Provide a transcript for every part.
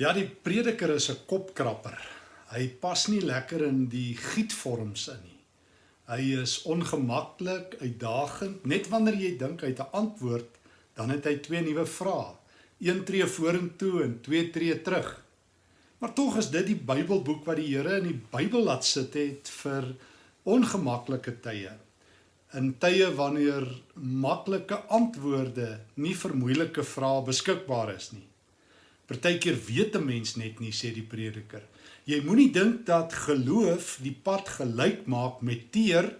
Ja, die prediker is 'n kopkrapper. Hy pas nie lekker in die gietvorms in nie. Hy is ongemaklik, uitdagend. Net wanneer jy dink hy het 'n antwoord, dan het hy twee nuwe vrae. Een tree vorentoe en twee tree terug. Maar tog is dit die Bybelboek wat die Here in die Bybel laat sit het vir ongemaklike tye. In tye wanneer maklike antwoorde nie vir moeilike vrae beskikbaar is nie. Partykeer weet 'n mens net nie sê die prediker. Jy moenie dink dat geloof die pad gelyk maak met teer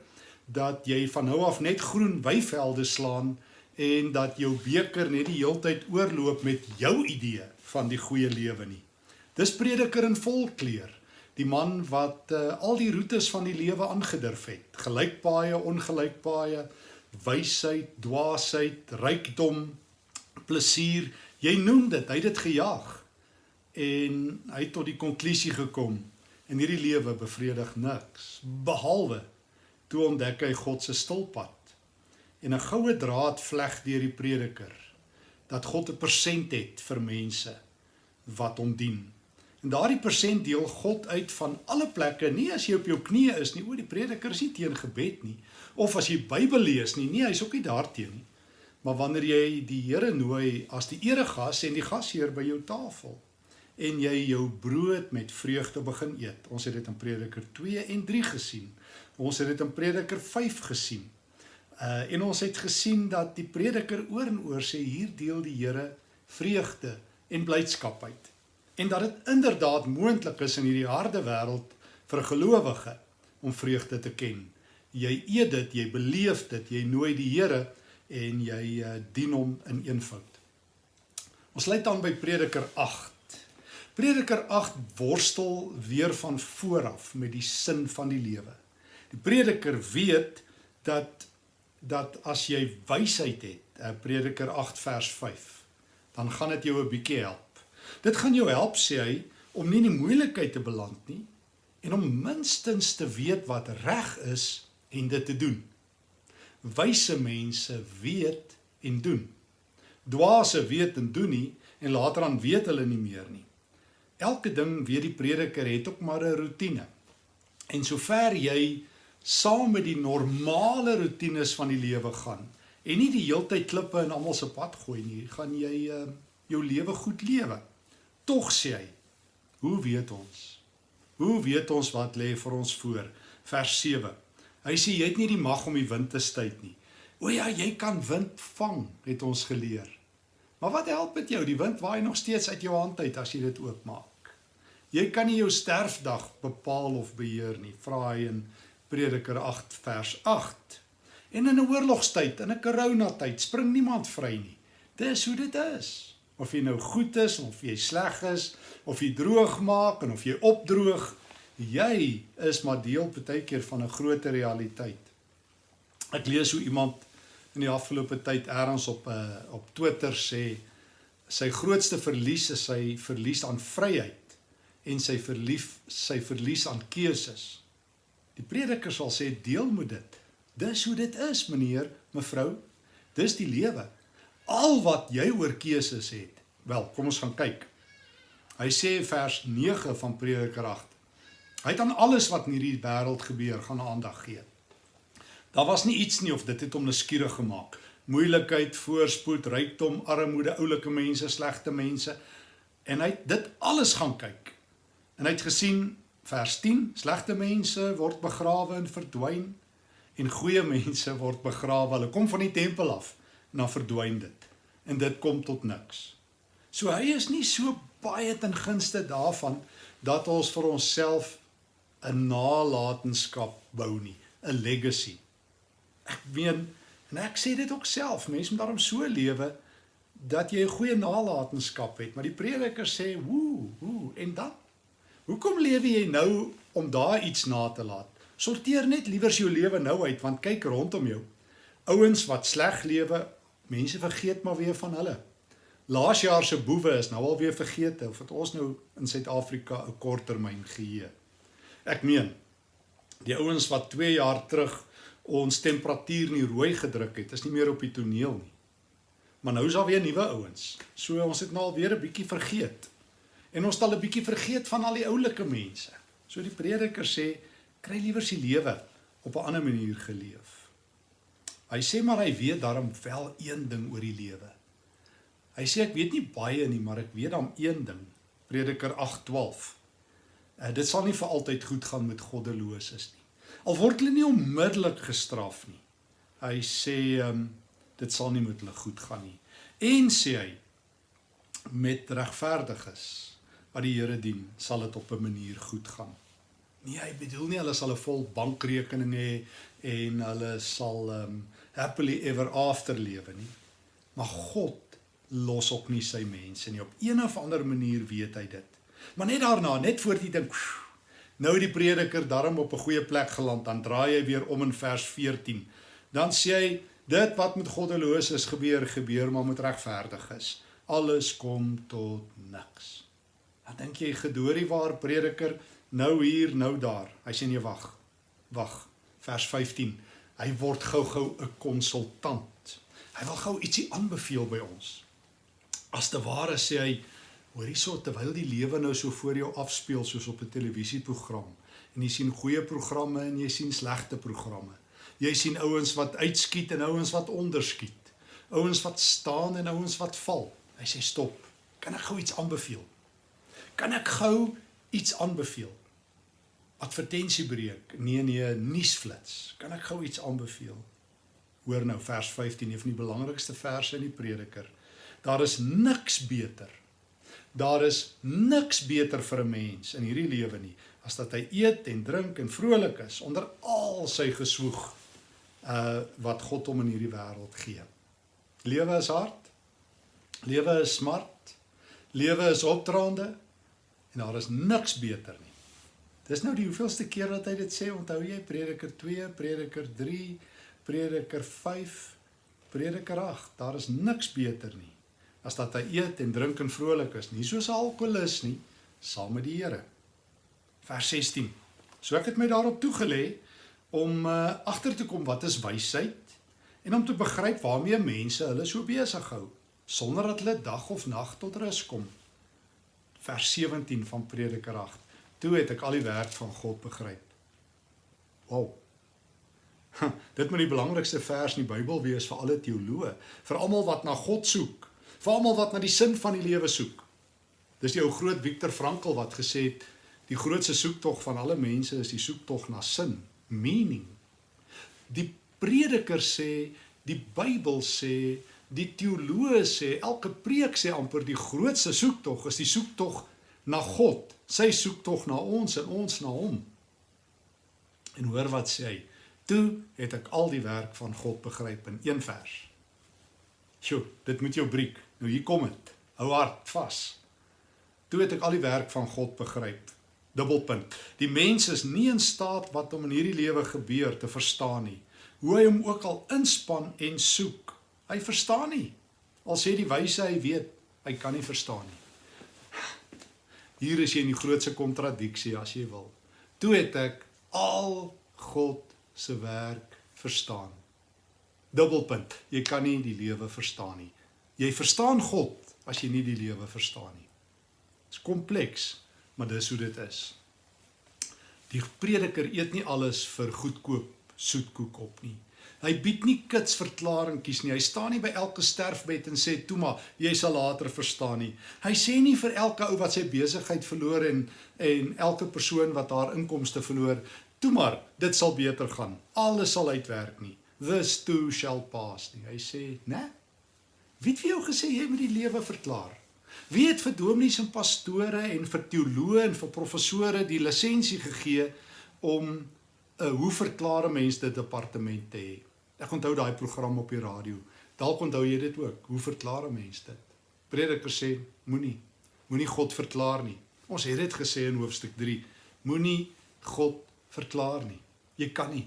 dat jy van nou af net groen weivelde slaan en dat jou beker net die heeltyd oorloop met jou idee van die goeie lewe nie. Dis prediker in volkleur, die man wat uh, al die roetes van die lewe aangedurf het. Gelykpaaie, ongelykpaaie, wysheid, dwaasheid, rykdom, plesier, Jy noem dit, hy het dit gejaag en hy het tot die konklusie gekom en hierdie lewe bevredig niks behalwe toe ontdek hy God se stilpad en 'n goue draad vleg deur die prediker dat God 'n persent het vir mense wat hom dien. En daardie persent deel God uit van alle plekke, nie as jy op jou knieë is nie, o die prediker is nie teen gebed nie, of as jy Bybel lees nie, nee, hy's ook nie daarteen nie. Maar wanneer jy die Here nooi as die eregas en die gasheer by jou tafel en jy jou brood met vreugde begin eet. Ons het dit in Prediker 2 en 3 gesien. Ons het dit in Prediker 5 gesien. Uh en ons het gesien dat die prediker oor en oor sê hier deel die Here vreugde en blydskap uit. En dat dit inderdaad moontlik is in hierdie harde wêreld vir 'n gelowige om vreugde te ken. Jy eet dit, jy beleef dit, jy nooi die Here en jy uh, dien hom in eenvoud. Ons lê dan by Prediker 8. Prediker 8 worstel weer van vooraf met die sin van die lewe. Die prediker weet dat dat as jy wysheid het, uh, Prediker 8 vers 5, dan gaan dit jou 'n bietjie help. Dit gaan jou help sê hy om nie in die moeilikheid te beland nie en om minstens te weet wat reg is en dit te doen. Wyse mense weet en doen. Dwaase weet en doen nie en later dan weet hulle nie meer nie. Elke ding weet die prediker het ook maar 'n rotine. En sover jy saam met die normale rotines van die lewe gaan en nie die heeltyd klippe in almal se pad gooi nie, gaan jy uh, jou lewe goed lewe. Tog sê hy, hoe weet ons? Hoe weet ons wat lê vir ons voor? Vers 7. Hy sê jy het nie die mag om die wind te stuit nie. O ja, jy kan wind vang, het ons geleer. Maar wat help dit jou? Die wind waai nog steeds uit jou hand uit as jy dit oopmaak. Jy kan nie jou sterfdag bepaal of beheer nie, vra hy in Prediker 8 vers 8. En in 'n oorlogstyd, in 'n koronatyd, spring niemand vry nie. Dis hoe dit is. Of jy nou goed is of jy sleg is, of jy droog maak en of jy opdroog, jy is maar deel partykeer van 'n groter realiteit. Ek lees hoe iemand in die afgelope tyd eers op 'n uh, eh, op Twitter sê sy grootste verlies is sy verlies aan vryheid en sy verlief sy verlies aan keuses. Die prediker sal sê deel moet dit. Dis hoe dit is, meneer, mevrou. Dis die lewe. Al wat jy oor keuses het. Wel, kom ons gaan kyk. Hy sê vers 9 van Prediker 8 Hy het aan alles wat in hierdie wêreld gebeur gaan aandag gee. Daar was nie iets nie of dit het hom nuuskierig gemaak. Moeilikheid, voorspoed, rykdom, armoede, oulike mense, slegte mense en hy het dit alles gaan kyk. En hy het gesien vers 10, slegte mense word begrawe en verdwyn en goeie mense word begrawe. Hulle kom van die tempel af en dan verdwyn dit. En dit kom tot niks. So hy is nie so baie ten gunste daarvan dat ons vir onsself 'n nalatenskap bou nie, 'n legacy. Ek meen en ek sê dit ook self, mense moet daarom so lewe dat jy 'n goeie nalatenskap het, maar die prediker sê, "Woe, woe, en dan? Hoekom lewe jy nou om daar iets na te laat? Sorteer net liewer jou lewe nou uit, want kyk rondom jou. Ouens wat sleg lewe, mense vergeet maar weer van hulle. Laas jaar se boewe is nou al weer vergeet of het ons nou in Suid-Afrika 'n korttermyn geheue. Ek meen die ouens wat 2 jaar terug ons temperatuur nie rooi gedruk het, is nie meer op die toneel nie. Maar nou is daar weer nuwe ouens. So ons het nou al weer 'n bietjie vergeet. En ons al 'n bietjie vergeet van al die oulike mense. So die prediker sê, kry liewer die lewe op 'n ander manier geleef. Hy sê maar hy weet daarom wel een ding oor die lewe. Hy sê ek weet nie baie nie, maar ek weet dan een ding. Prediker 8:12. Uh, dit sal nie vir altyd goed gaan met goddeloses nie. Al word hulle nie onmiddellik gestraf nie. Hy sê um, dit sal nie met hulle goed gaan nie. En sê hy met regverdiges wat die Here dien, sal dit op 'n manier goed gaan. Nee, hy bedoel nie hulle sal 'n vol bankrekening hê en hulle sal um, happily ever after lewe nie. Maar God los ook nie sy mense nie. Op een of ander manier weet hy dit. Maar net daarna, net voor die ding, nou die prediker darm op 'n goeie plek geland, dan draai hy weer om in vers 14. Dan sê hy dit wat met goddeloses gebeur, gebeur maar met regverdiges. Alles kom tot niks. Dan dink jy gedoorie waar prediker nou hier, nou daar. Hy sê nee, wag. Wag. Vers 15. Hy word gou-gou 'n konsultant. Hy wil gou ietsie aanbeveel by ons. As te ware sê hy, hoor hierso terwyl die lewe nou so voor jou afspeel soos op 'n televisieprogram en jy sien goeie programme en jy sien slegte programme. Jy sien ouens wat uitskiet en ouens wat onderskiet. Ouens wat staan en ouens wat val. Hy sê stop. Kan ek gou iets aanbeveel? Kan ek gou iets aanbeveel? Advertensiebreek. Nee nee, nuusflits. Kan ek gou iets aanbeveel? Hoor nou vers 15, een van die belangrikste verse in die Prediker. Daar is niks beter. Daar is niks beter vir 'n mens in hierdie lewe nie as dat hy eet en drink en vrolik is onder al sy geswoeg uh wat God hom in hierdie wêreld gee. Lewe is hard. Lewe is smart. Lewe is opdraande en daar is niks beter nie. Dis nou die hoeveelste keer dat hy dit sê, onthou jy Prediker 2, Prediker 3, Prediker 5, Prediker 8, daar is niks beter nie as dat hy eet en drink en vrolik is, nie soos 'n alkolikus nie, saam met die Here. Vers 16. So ek het my daarop toegelê om uh, agter te kom wat is wysheid en om te begryp waarmee mense hulle so besig hou sonder dat hulle dag of nag tot rus kom. Vers 17 van Prediker 8. Toe het ek al die werk van God begryp. Wow. Dit moet die belangrikste vers in die Bybel wees vir alle teoloë, vir almal wat na God soek vir almal wat na die sin van die lewe soek. Dis die ou groot Viktor Frankl wat gesê het die grootste soektog van alle mense is die soektog na sin, meaning. Die prediker sê, die Bybel sê, die teoloë sê, elke preek sê amper die grootste soektog is die soektog na God, sy soektog na ons en ons na hom. En hoor wat sê hy? Toe het ek al die werk van God begryp in een vers. Sjoe, dit moet jou breek. Nou hier kom dit. Hou hard vas. Toe het ek al die werk van God begryp. Dubbelpunt. Die mens is nie in staat wat om in hierdie lewe gebeur te verstaan nie. Hoe hy hom ook al inspann en soek, hy verstaan nie. Al sê die wyse hy weet, hy kan nie verstaan nie. Hier is jy in die grootste kontradiksie as jy wil. Toe het ek al God se werk verstaan. Dubbelpunt. Jy kan nie die lewe verstaan nie. Jy verstaan God as jy nie die lewe verstaan nie. Dit is kompleks, maar dis hoe dit is. Die prediker eet nie alles vir goedkoop soetkoek op nie. Hy bied nie kits verklaringkies nie. Hy staan nie by elke sterfbed en sê toe maar jy sal later verstaan nie. Hy sê nie vir elke ou wat sy besigheid verloor en en elke persoon wat haar inkomste verloor, toe maar dit sal beter gaan. Alles sal uitwerk nie. This too shall pass nie. Hy sê, né? Nee, Wie het vir jou gesê jy moet die lewe verklaar? Wie het vir dominees en pastore en vir teoloë en vir professore die lisensie gegee om 'n uh, eh, hoe verklaar 'n mens dit departement te hê? Ek onthou daai program op die radio. Dalk onthou jy dit ook. Hoe verklaar 'n mens dit? Prediker sê moenie moenie God verklaar nie. Ons het dit gesê in hoofstuk 3. Moenie God verklaar nie. Jy kan nie.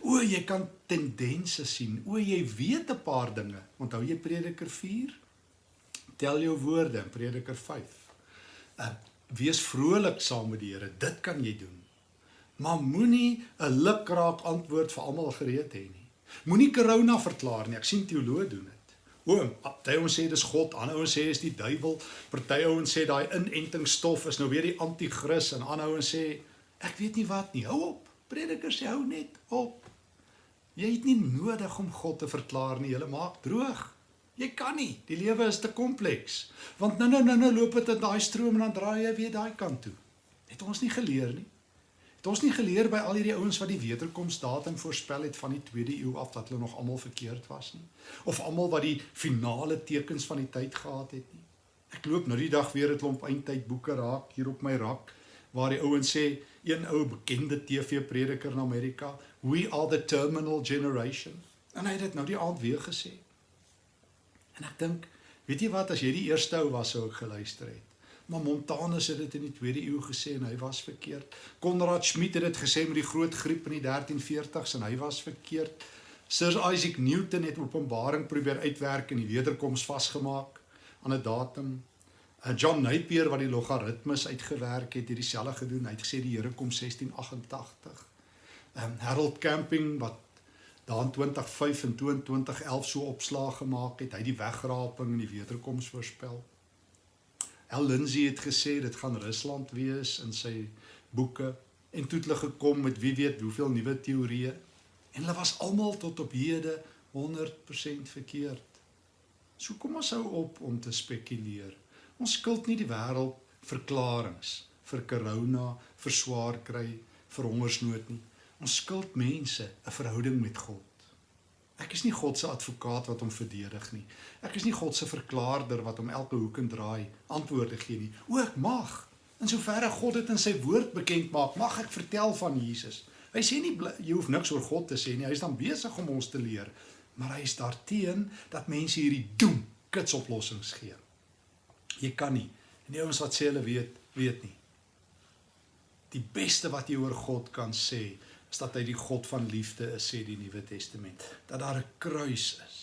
O, jy kan tendense sien. O, jy weet 'n paar dinge. Onthou jy Prediker 4? Tel jou woorde in Prediker 5. Uh, wees vrolik saam met die Here. Dit kan jy doen. Maar moenie 'n lukraak antwoord vir almal gereed hê nie. Moenie corona verklaar nie. Ek sien teoloë doen dit. O, party ouens sê dis God, ander ouens sê is die duiwel. Party ouens sê daai inentingsstof is nou weer die anti-kris en ander ouens sê ek weet nie wat nie. Hou op. Predikers sê hou net op. Jy het nie nodig om God te verklaar nie. Jy maak droog. Jy kan nie. Die lewe is te kompleks. Want nou nou nou nou loop dit in daai stroom en dan draai jy weer daai kant toe. Het ons nie geleer nie. Het ons nie geleer by al hierdie ouens wat die wederkomsdatum voorspel het van die 2de eeu af dat hulle nog almal verkeerd was nie of almal wat die finale tekens van die tyd gehad het nie. Ek loop nou die dag weer 'n klomp eindtyd boeke raak hier op my rak waar die ouens sê een ou bekende TV-prediker in Amerika, "We are the terminal generation." En hy het dit nou die aand weer gesê. En ek dink, weet jy wat as jy die eerste ou was sou ek geluister het. Maar Montanus het dit in die 2de eeu gesê en hy was verkeerd. Konrad Schmidt het dit gesê met die groot griep in die 1340s en hy was verkeerd. Sir Isaac Newton het Openbaring probeer uitwerk en die wederkoms vasgemaak aan 'n datum. John Napier wat die logaritmes uitgewerk het, het dieselfde gedoen. Hy het gesê die Here kom 1688. Ehm um, Harold Camping wat daar in 2005 en 2011 so opslag gemaak het, hy het die wegraping en die wederkoms voorspel. El Lindsay het gesê dit gaan Rusland wees in sy boeke en toe het hulle gekom met wie weet hoeveel nuwe teorieë en hulle was almal tot op hede 100% verkeerd. So kom ons hou op om te spekuleer. Ons skuld nie die wêreld verklaringe vir corona, vir swaar kry, vir hongersnood nie. Ons skuld mense 'n verhouding met God. Ek is nie God se advokaat wat hom verdedig nie. Ek is nie God se verklaarder wat hom elke hoek en draai antwoorde gee nie. O, ek mag. In soverre God dit in sy woord bekend maak, mag ek vertel van Jesus. Hy sê nie jy hoef niks oor God te sê nie. Hy is dan besig om ons te leer, maar hy is daarteen dat mense hierdie doem kitsoplossings gee. Jy kan nie. En die ouens wat sê hulle weet, weet nie. Die beste wat jy oor God kan sê, is dat hy die God van liefde is, sê die Nuwe Testament, dat daar 'n kruis is.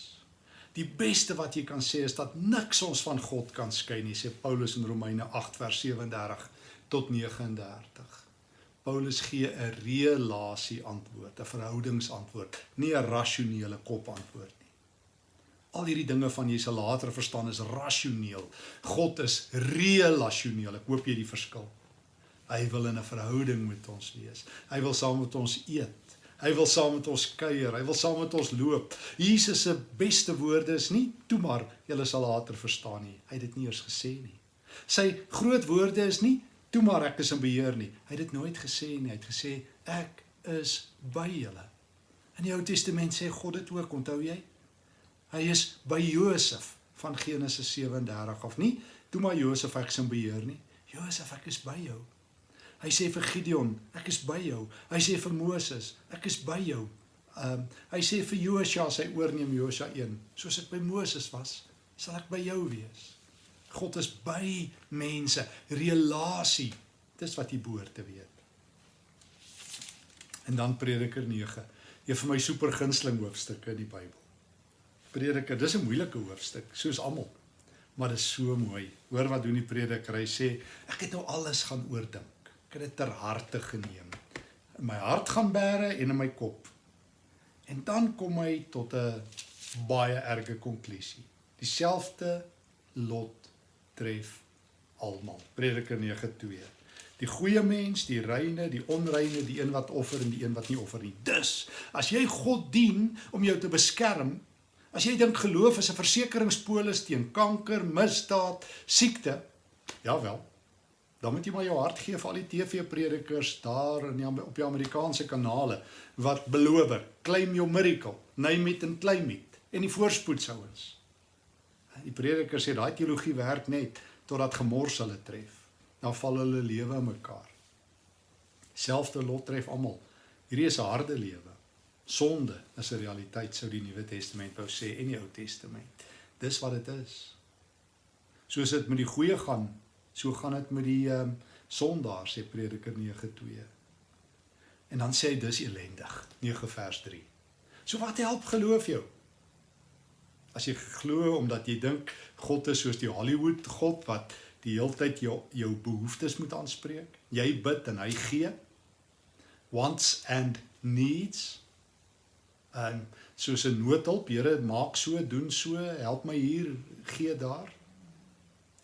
Die beste wat jy kan sê is dat niks ons van God kan skei nie, sê Paulus in Romeine 8 vers 37 tot 39. Paulus gee 'n relasie antwoord, 'n verhoudingsantwoord, nie 'n rasionele kop antwoord. Al hierdie dinge van jy sal later verstaan is rasioneel. God is relasioneel. Ek hoop jy die verskil. Hy wil in 'n verhouding met ons wees. Hy wil saam met ons eet. Hy wil saam met ons kuier. Hy wil saam met ons loop. Jesus se beste woorde is nie toe maar julle sal later verstaan nie. Hy het dit nie eers gesê nie. Sy groot woorde is nie toe maar ek is in beheer nie. Hy het dit nooit gesê nie. Hy het gesê ek is by julle. In die Ou Testament sê God dit ook, onthou jy? Hy is by Josef van Genesis 37 of nie? Toe maar Josef ek is in beheer nie. Josef ek is by jou. Hy sê vir Gideon, ek is by jou. Hy sê vir Moses, ek is by jou. Um, hy sê vir Josua, sy oorneem Josua 1, soos ek by Moses was, sal ek by jou wees. God is by mense, relasie. Dis wat jy behoort te weet. En dan Prediker 9, een van my super gunsteling hoofstukke in die Bybel. Prediker, dis 'n moeilike hoofstuk, soos almal. Maar dit is so mooi. Hoor wat doen die prediker? Hy sê, ek het nou alles gaan oordink ek het dit ter harte geneem. In my hart gaan bære en in my kop. En dan kom hy tot 'n baie erge konklusie. Dieselfde lot tref almal. Prediker 9:2. Die goeie mens, die reine, die onreine, die een wat offer en die een wat nie offer nie. Dus, as jy God dien om jou te beskerm, as jy dink geloof is 'n versekeringspolis teen kanker, misdaad, siekte, jawel, dan moet jy maar jou hart gee vir al die TV-predikers daar in die, op die Amerikaanse kanale wat beloof, claim your miracle, name it and claim it en die voorspoedsouens. Die predikers sê daai teologie werk net totdat gemors hulle tref. Dan val hulle lewe in mekaar. Selfde lot tref almal. Hierdie is 'n harde lewe. Sonde is 'n realiteit sou die Nuwe Testament wou sê en die Ou Testament. Dis wat dit is. Soos dit met die goeie gaan So gaan dit met die ehm um, sondaar sê Prediker 9:2. En dan sê hy dis elendig, 9 vers 3. So wat help geloof jou? As jy glo omdat jy dink God is soos die Hollywood God wat die heeltyd jou jou behoeftes moet aanspreek. Jy bid en hy gee. Wants and needs. En soos 'n noodhulp, Here, maak so, doen so, help my hier, gee daar.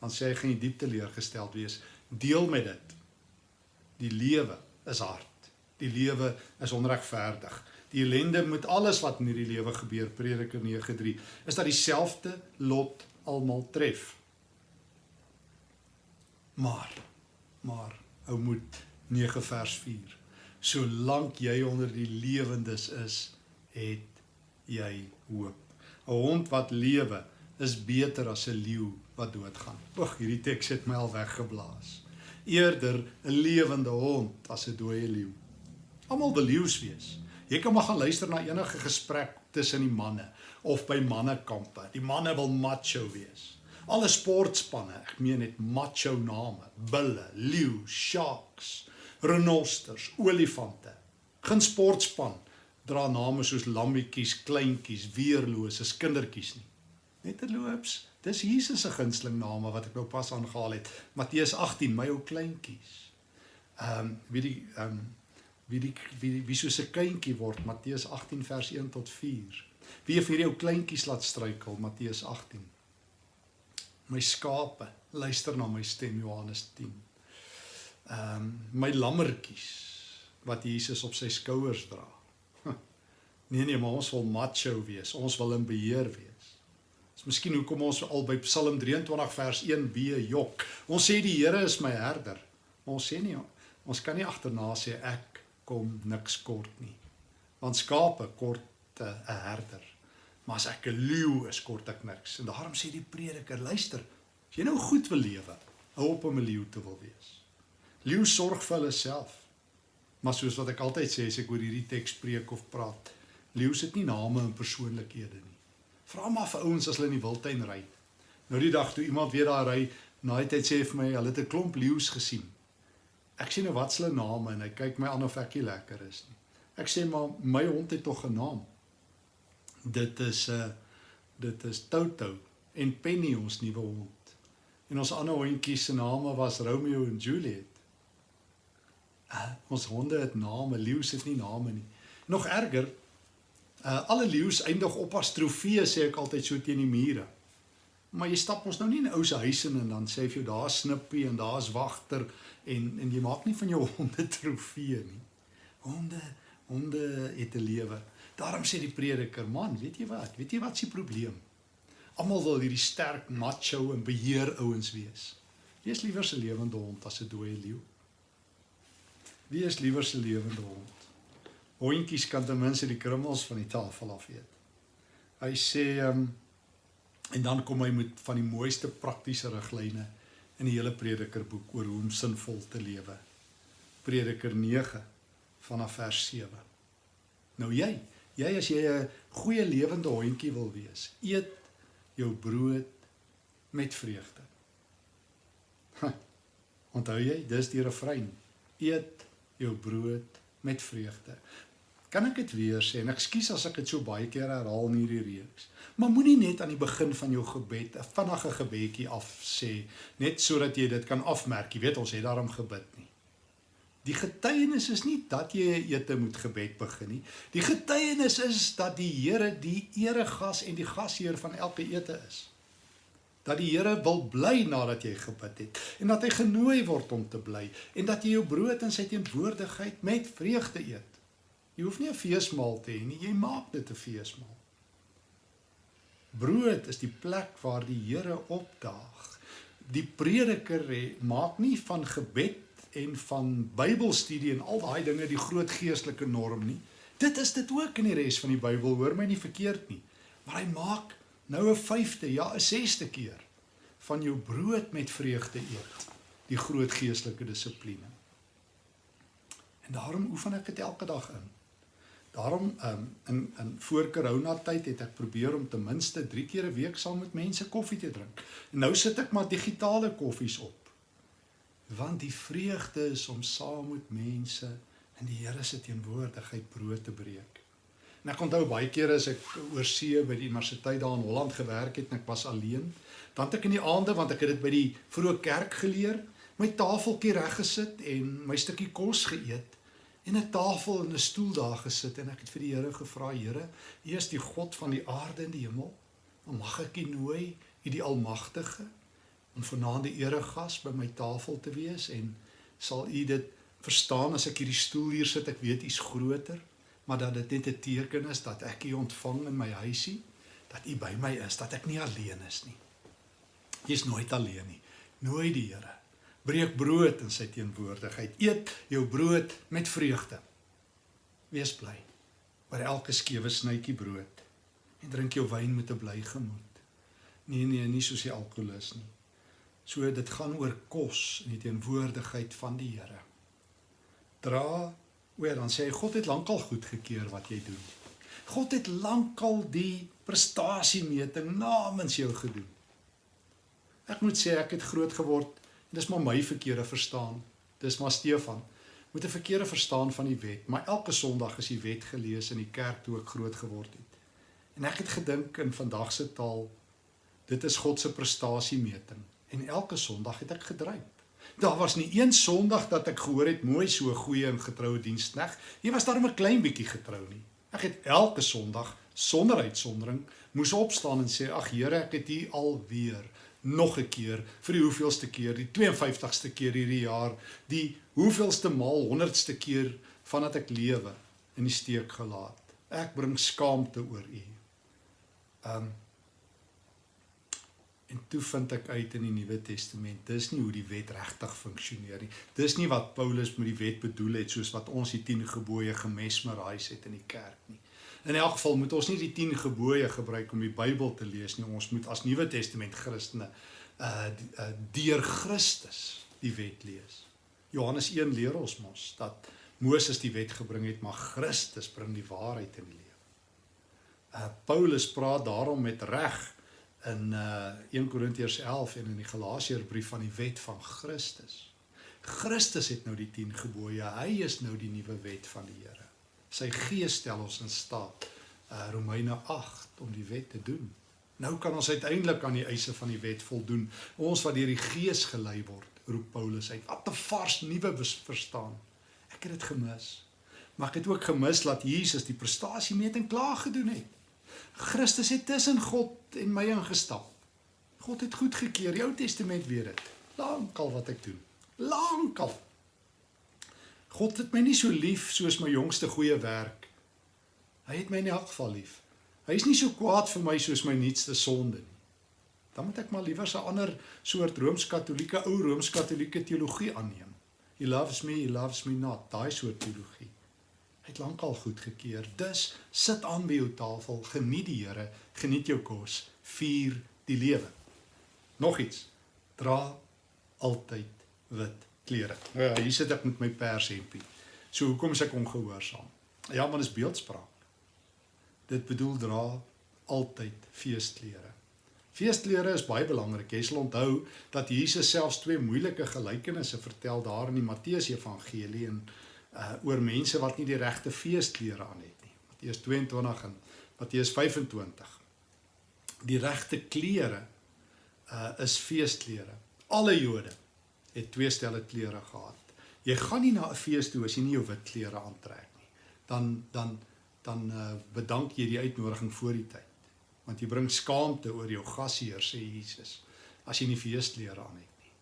Dan sê hy gaan jy diep teleurgesteld wees. Deel met dit. Die lewe is hard. Die lewe is onregverdig. Die ellende met alles wat in hierdie lewe gebeur, Prediker 9:3, is dat dieselfde lot almal tref. Maar maar ou moet 9 vers 4. Solank jy onder die lewendes is, het jy hoop. 'n Hond wat lewe is beter as 'n leeu wat doodgaan. Oeg, hierdie teks het my al weggeblaas. Eerder 'n lewende hond as 'n dooie leeu. Almal wil leeu's wees. Jy kan maar gaan luister na enige gesprek tussen die manne of by mannekampe. Die manne wil macho wees. Alle sportspanne, ek meen net macho name, bulle, leeu, sharks, renosters, olifante. Geen sportspan dra name soos lammetjies, kleintjies, weerloses, kindertjies nie. Net terloops, dis Jesus se gunsteling name wat ek nou pas aangehaal het. Matteus 18, my ou kleintjies. Ehm um, wie die ehm um, wie die wie, die, wie soos 'n kindjie word Matteus 18 vers 1 tot 4. Wie vir hierdie ou kleintjies laat struikel Matteus 18 my skape luister na my stem Johannes 10. Ehm um, my lammertjies wat Jesus op sy skouers dra. Nee nee, maar ons wil macho wees. Ons wil in beheer wees. Dis miskien hoekom ons al by Psalm 23 vers 1b jok. Ons sê die Here is my herder. Maar ons sê nie ons kan nie agterna sê ek kom niks kort nie. Want skape kort 'n uh, herder. Maar as ek 'n leeu is, kort ek niks. En daarom sê die prediker, luister, as jy nou goed wil lewe, hou op om 'n leeu te wil wees. Leeu sorg vir hulle self. Maar soos wat ek altyd sê as ek oor hierdie teks preek of praat, leeu sit nie name en persoonlikhede nie. Vra maar vir ouens as hulle in die wildtuin ry. Nou die dag toe iemand weer daar ry, na die tyd sê hy vir my, hulle het 'n klomp leeu's gesien. Ek sê nou wat s'hulle name en hy kyk my aan of ek nie lekker is nie. Ek sê maar my hond het tog 'n naam dit is 'n uh, dit is Toto en Penny ons nuwe hond. En ons ander hondjies se name was Romeo en Juliet. Uh, ons honde het name, leeu's het nie name nie. Nog erger, uh, alle leeu's eindig op as trofee sê ek altyd so teen die mure. Maar jy stap ons nou nie in 'n ou se huis in en dan sê vir jou daar's Snippie en daar's Wagter en en jy maak nie van jou honde trofee nie. Honde, honde het 'n lewe. Daarom sê die prediker, man, weet jy wat? Weet jy wat se probleem? Almal wil hierdie sterk macho en beheer ouens wees. Wie is liewer se lewende hond as 'n dooie leeu? Wie is liewer se lewende hond? Hondjies kan ten minste die krummels van die tafel af eet. Hy sê um, en dan kom hy met van die mooiste praktiese riglyne in die hele predikerboek oor hoe om sinvol te lewe. Prediker 9 vanaf vers 7. Nou jy, Jy as jy 'n goeie lewende hondjie wil wees, eet jou brood met vreugde. Ha, onthou jy, dis die refrein. Eet jou brood met vreugde. Kan ek dit weer sê? En ekskuus as ek dit so baie keer herhaal in hierdie reeks. Maar moenie net aan die begin van jou gebed 'n vinnige gebedjie af sê net sodat jy dit kan afmerk. Jy weet ons het daarom gebid nie. Die getuienis is nie dat jy 'n ete moet gebed begin nie. Die getuienis is dat die Here die eregas en die gasheer van elke ete is. Dat die Here wil bly nadat jy gebid het en dat hy genooi word om te bly en dat jy jou brood in sy teenwoordigheid met vreugde eet. Jy hoef nie 'n feesmaal te hê nie, jy maak dit 'n feesmaal. Brood is die plek waar die Here opdaag. Die prediker maak nie van gebed en van Bybelstudie en al daai dinge die groot geestelike norm nie. Dit is dit ook in die res van die Bybel, hoor my nie verkeerd nie. Maar hy maak nou 'n 5de, ja, 'n 6de keer van jou brood met vreugde eet, die groot geestelike dissipline. En daarom oefen ek dit elke dag in. Daarom um, in in voor Corona tyd het ek probeer om ten minste 3 keer 'n week saam met mense koffie te drink. En nou sit ek maar digitale koffies op want die vreugde is om saam met mense in die Here se teenwoordigheid brood te breek. En ek onthou baie kere as ek oor see by die universiteit daar in Holland gewerk het en ek was alleen, dan het ek in die aande want ek het dit by die vroeë kerk geleer, my tafeltjie reg gesit en my stukkie kos geëet en 'n tafel en 'n stoel daar gesit en ek het vir die Here gevra, Here, U is die God van die aarde en die hemel. Mag ek U nooi, U die Almagtige, om vanaand die eregas by my tafel te wees en sal U dit verstaan as ek hierdie stoel hier sit, ek weet U's groter, maar dat dit net 'n teken is dat ek U ontvang in my huisie, dat U by my is, dat ek nie alleen is nie. Jy's nooit alleen nie. Nooi die Here. Breek brood in sy teenwoordigheid. Eet jou brood met vreugde. Wees bly oor elke skewe snytjie brood en drink jou wyn met 'n bly gemoed. Nee nee, nie soos die alkoholus nie. So dit gaan oor kos in die teenwoordigheid van die Here. Dra oor dan sê hy God het lankal goedgekeur wat jy doen. God het lankal die prestasiemeting namens jou gedoen. Ek moet sê ek het groot geword dis maar my verkeerde verstaan. Dis maar Stefan met 'n verkeerde verstaan van die wet, maar elke Sondag is die wet gelees in die kerk toe ek groot geword het. En ek het gedink in vandag se taal dit is God se prestasiemeting en elke Sondag het ek gedryf. Daar was nie een Sondag dat ek gehoor het mooi so goeie en getroue dienskneg. Jy was daar 'n klein bietjie getrou nie. Ek het elke Sondag sonder uitsondering moes opstaan en sê ag Here, ek het U alweer nog 'n keer vir die hoeveelste keer, die 52ste keer hierdie jaar, die hoeveelste maal 100ste keer vandat ek lewe in die steek gelaat. Ek bring skaamte oor U. Um En toe vind ek uit in die Nuwe Testament, dis nie hoe die wet regtig funksioneer nie. Dis nie wat Paulus met die wet bedoel het soos wat ons die 10 gebooie gemesmerize het in die kerk nie. In elk geval moet ons nie die 10 gebooie gebruik om die Bybel te lees nie. Ons moet as Nuwe Testament Christene uh, uh deur Christus die wet lees. Johannes 1 leer ons mos dat Moses die wet gebring het, maar Christus bring die waarheid in die lewe. Uh Paulus praat daarom met reg in uh 1 Korintiërs 11 en in die Galasiërbrief van die wet van Christus. Christus het nou die 10 gebooie. Hy is nou die nuwe wet van die Here. Sy gees stel ons in staat uh Romeine 8 om die wet te doen. Nou kan ons uiteindelik aan die eise van die wet voldoen. Ons wat deur die gees gelei word, roep Paulus uit. Wat 'n vars nuwe verstaan. Ek het dit gemis. Maar ek het ook gemis dat Jesus die prestasiemeting klaar gedoen het. Christus het tussen God en my ingestap. God het goedgekeur. Die Ou Testament weet dit. Lankal wat ek doen. Lankal. God het my nie so lief soos my jongste goeie werk. Hy het my in elk geval lief. Hy is nie so kwaad vir my soos my nuutste sonde nie. Dan moet ek maar liewer 'n ander soort rooms-katolieke ou rooms-katolieke teologie aanneem. He loves me, he loves me not. Daai soort teologie het lankal goedgekeur. Dus sit aan by jou tafel, geniet die Here, geniet jou kos, vier die lewe. Nog iets. Dra altyd wit klere. Ja, hier sit ek met my pershempie. So hoekom is ek ongehoorsaam? Ja, man is beeldspraak. Dit bedoel dra altyd feesklere. Feesklere is baie belangrik. Jy sal onthou dat Jesus selfs twee moeilike gelykenisse vertel daar in die Matteus Evangelie en uh oor mense wat nie die regte feesklere aan het nie. Matteus 22 en Matteus 25. Die regte klere uh is feesklere. Alle Jode het twee stelle klere gehad. Jy gaan nie na 'n fees toe as jy nie jou wit klere aantrek nie. Dan dan dan uh bedank jy die uitnodiging voor die tyd. Want jy bring skaamte oor jou gasheer sê Jesus as jy nie feesklere aan het nie.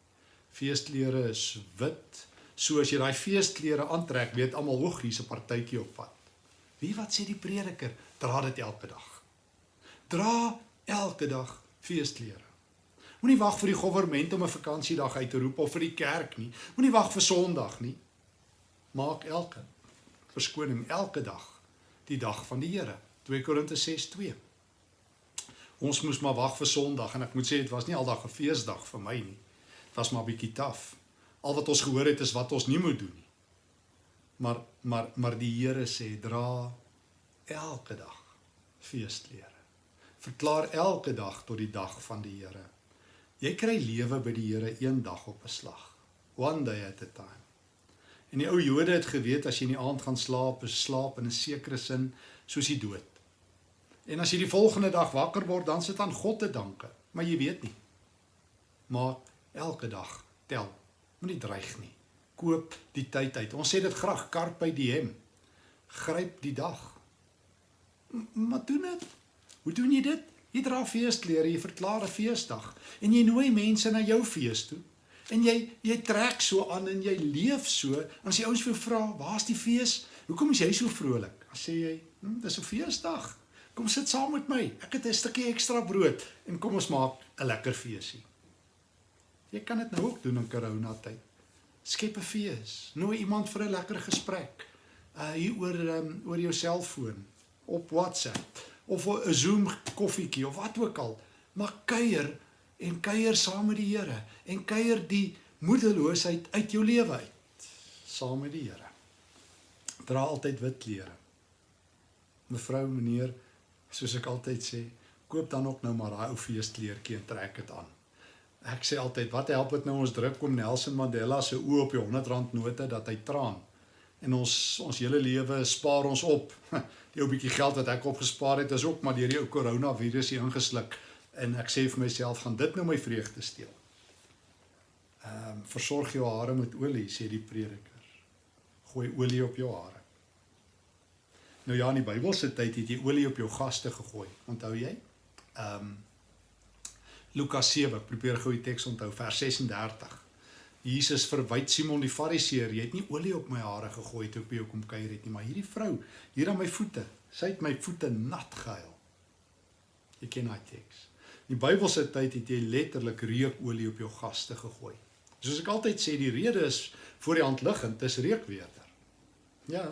Feesklere is wit, So as jy daai feesklere aantrek, weet almal hoe hier's 'n partytjie op pad. Wie wat sê die prediker? Dra dit elke dag. Dra elke dag feesklere. Moenie wag vir die regering om 'n vakansiedag uit te roep of vir die kerk nie. Moenie wag vir Sondag nie. Maak elke verskoning elke dag die dag van die Here. 2 Korinte 6:2. Ons moes maar wag vir Sondag en ek moet sê dit was nie aldag 'n feesdag vir my nie. Dit was maar bietjie taaf al wat ons gehoor het is wat ons nie moet doen nie. Maar maar maar die Here sê dra elke dag feesklere. Verklaar elke dag tot die dag van die Here. Jy kry lewe by die Here een dag op 'n slag. One day at a time. En die ou Jode het geweet as jy in die aand gaan slaap, is slaap in 'n sekere sin soos die dood. En as jy die volgende dag wakker word, dan sit aan God te danke, maar jy weet nie. Maar elke dag tel Moenie dreig nie. Koop die tyd uit. Ons sê dit graag carpe diem. Gryp die dag. Maar doen dit. Hoe doen jy dit? Jy dra feesklere, jy verklaar 'n feesdag en jy nooi mense na jou fees toe. En jy jy trek so aan en jy leef so. As die ouens vir jou vra, "Waar's die fees? Hoekom is jy so vrolik?" Dan sê jy, hm, "Dis 'n feesdag. Kom sit saam met my. Ek het 'n stukkie ekstra brood en kom ons maak 'n lekker feesie." Jy kan dit nou ook doen in corona tyd. Skep 'n fees. Nooi iemand vir 'n lekker gesprek. Uh hier oor um, oor jou selfoon op WhatsApp of 'n Zoom koffietjie of wat ook al. Maar kuier en kuier saam met die Here en kuier die moedeloosheid uit jou lewe uit saam met die Here. Dra altyd wit klere. Mevrou, meneer, soos ek altyd sê, koop dan ook nou maar daai ou feeskleertjie en trek dit aan. Ek sê altyd, wat help dit nou ons druk om Nelson Mandela se oë op die 100 rand note dat hy traan? En ons ons hele lewe spaar ons op. Die ou bietjie geld wat ek opgespaar het, is ook maar deur die ou koronavirus hier ingesluk en ek sê vir myself gaan dit nou my vreugde steel. Ehm um, versorg jou hare met olie sê die prediker. Gooi olie op jou hare. Nou ja, in die Bybelse tyd het jy olie op jou gaste gegooi. Onthou jy? Ehm um, Lukas 7, probeer gou die teks onthou, vers 36. Jesus verwyd Simon die Fariseer, jy het nie olie op my hare gegooi toe ek by jou kom kuier het nie, maar hierdie vrou hier aan my voete, sy het my voete nat gehuil. Jy ken daai teks. Die Bybelse tyd het jy letterlik reukolie op jou gaste gegooi. Soos ek altyd sê, die rede is voor die hand liggend, dis reukweerder. Ja,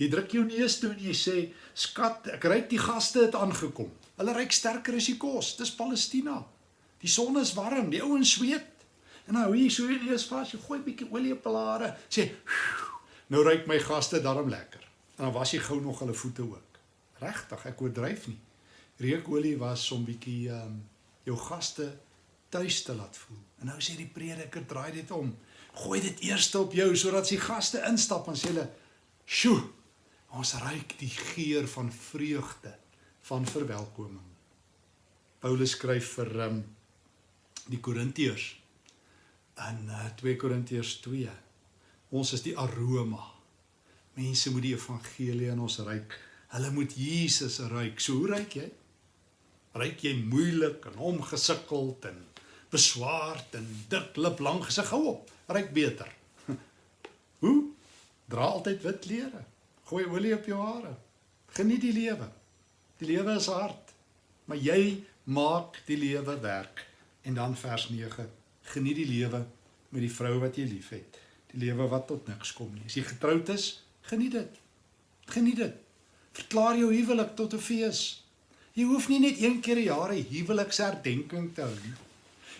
jy druk jou neus toe en jy sê, "Skat, ek ruik die gaste het aangekom. Hulle ruik sterker as die kos. Dis Palestina. Die son is warm, die ouens sweet." En nou hier so jy neus vas, jy gooi 'n bietjie olie op hare, sê, "Nou ruik my gaste darm lekker." En dan was jy gou nog hulle voete ook. Regtig, ek oordryf nie. Reukolie was om bietjie ehm um, jou gaste tuis te laat voel. En nou sê die prediker draai dit om. Gooi dit eers op jou sodat die gaste instap en sê hulle, "Sjoe, ons ruik die geur van vreugde, van verwelkoming." Paulus skryf vir um, die Korintiërs in uh, 2 Korintiërs 2. Ons is die aroma. Mense moet die evangelie in ons ruik. Hulle moet Jesus ruik. So hoe ruik jy? Ryk jy moeilik en omgesukkeld en beswaard en dik lip lank gesig hou op. Ryk beter. Hoe? Dra altyd wit klere. Gooi olie op jou hare. Geniet die lewe. Die lewe is hard, maar jy maak die lewe werk. En dan vers 9. Geniet die lewe met die vrou wat jy liefhet. Die lewe wat tot niks kom nie. As jy getroud is, geniet dit. Geniet dit. Verklaar jou huwelik tot 'n fees. Jy hoef nie net een keer 'n jaar 'n huweliksherdenking te hou nie.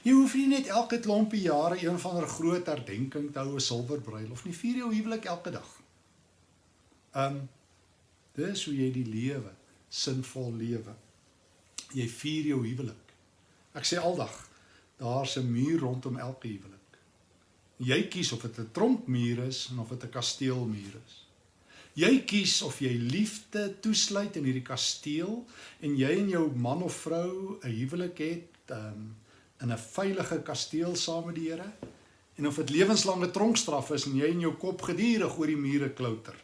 Jy hoef nie net elke klompie jare een van 'n groot herdenking te hou, 'n silwer bruilof nie. Vier jou huwelik elke dag. Um dis hoe jy die lewe sinvol lewe. Jy vier jou huwelik. Ek sê aldag, daar's 'n muur rondom elke huwelik. Jy kies of dit 'n tronkmuur is of dit 'n kasteelmuur is. Jy kies of jy liefde toesluit in hierdie kasteel en jy en jou man of vrou 'n huwelik het um, in 'n veilige kasteel saam met die Here en of dit lewenslange tronkstraf is en jy in jou kop gedurig oor die mure klouter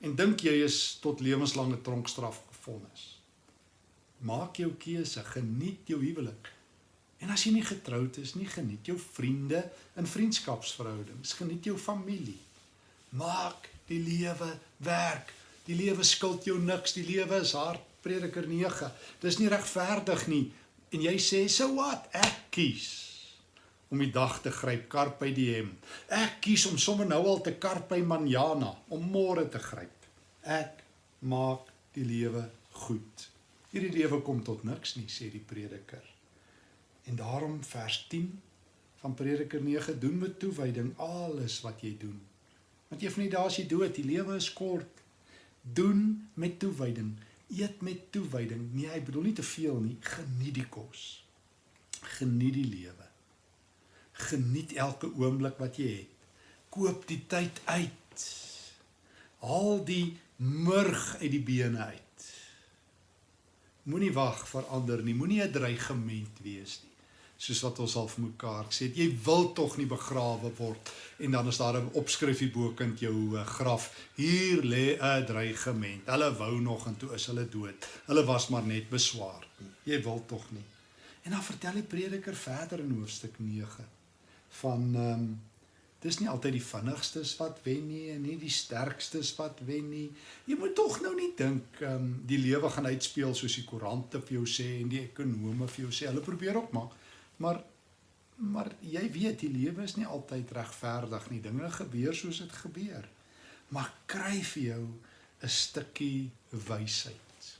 en dink jy is tot lewenslange tronkstraf gevonnis. Maak jou keuse, geniet jou huwelik. En as jy nie getroud is nie, geniet jou vriende en vriendskapsverhoudings, geniet jou familie. Maak die lewe werk. Die lewe skuld jou niks. Die lewe is hard. Prediker 9. Dis nie regverdig nie. En jy sê, "So wat? Ek kies om die dag te gryp, carpe diem. Ek kies om sommer nou al te carpe manjana, om môre te gryp. Ek maak die lewe goed. Hierdie lewe kom tot niks nie, sê die prediker. En daarom vers 10 van Prediker 9 doen met toewyding alles wat jy doen. Want een van die dae is jy dood, die lewe is kort. Doen met toewyding, eet met toewyding. Nee, ek bedoel nie te veel nie, geniet die kos. Geniet die lewe. Geniet elke oomblik wat jy het. Koop die tyd uit. Haal die murg uit die bene uit. Moenie wag vir ander nie, moenie 'n dreigement wees nie. Soos wat ons al vir mekaar gesê het. Jy wil tog nie begrawe word en dan is daar 'n opskrifie bokant jou uh, graf. Hier lê 'n dreigement. Hulle wou nog en toe is hulle dood. Hulle was maar net beswaar. Jy wil tog nie. En dan vertel die prediker verder in hoofstuk 9 van ehm um, dis nie altyd die vinnigstes wat wen nie en nie die sterkstes wat wen nie. Jy moet tog nou nie dink ehm um, die lewe gaan uitspeel soos die koerante vir jou sê en die ekonome vir jou sê. Hulle probeer ook maar maar maar jy weet die lewe is nie altyd regverdig nie. Dinge gebeur soos dit gebeur. Maar kry vir jou 'n stukkie wysheid.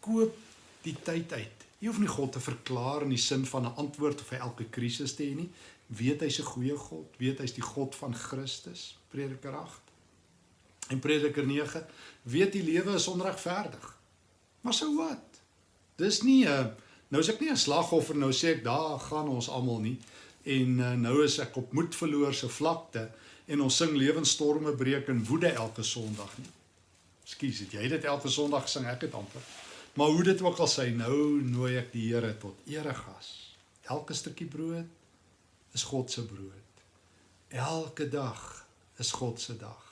Koop die tyd uit. Jy hoef nie God te verklaar in die sin van 'n antwoord of vir elke krisis te hê nie weet hy's 'n goeie God, weet hy's die God van Christus, Prediker 8. En Prediker 9, weet die lewe is onregverdig. Maar sou wat? Dis nie 'n nou is ek nie 'n slagoffer nou sê ek daar gaan ons almal nie en uh, nou is ek op moed verloor se vlakte en ons sing lewensstorme breek en woede elke Sondag nie. Ekskuus, het jy dit elke Sondag sing ek dit amper. Maar hoe dit ook al sy, nou nooi ek die Here tot eregas. Elke stukkie brood is God se brood. Elke dag is God se dag.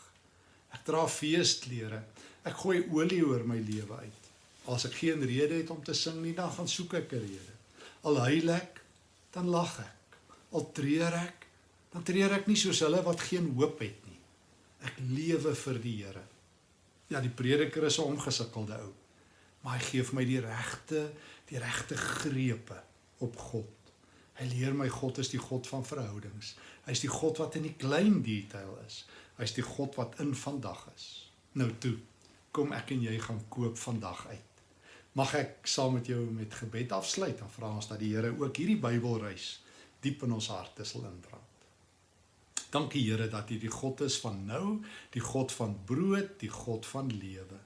Ek dra feesklere. Ek gooi olie oor my lewe uit. As ek geen rede het om te sing nie, dan gaan soek ek 'n rede. Al huil ek, dan lag ek. Al treur ek, dan treur ek nie soos hulle wat geen hoop het nie. Ek lewe vir die Here. Ja, die prediker is 'n omgesukkelde ou, maar hy gee vir my die regte, die regte grepe op God. Hy leer my God is die God van verhoudings. Hy's die God wat in die klein detail is. Hy's die God wat in vandag is. Nou toe, kom ek en jy gaan koop vandag uit. Mag ek saam met jou met gebed afsluit en vra ons dat die Here ook hierdie Bybelreis diep in ons harte sal inbrand. Dankie Here dat U die God is van nou, die God van brood, die God van lewe.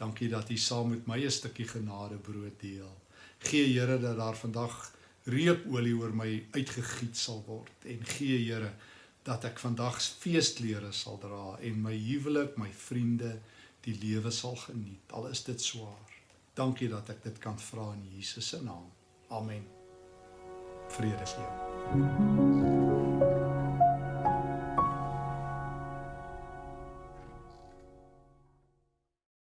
Dankie dat U saam met my 'n stukkie genade brood deel. Gee Here dat daar vandag reukolie oor my uitgegiet sal word en gee Here dat ek vandag feesklere sal dra en my huwelik, my vriende, die lewe sal geniet al is dit swaar. Dankie dat ek dit kan vra in Jesus se naam. Amen. Vrede vir jou.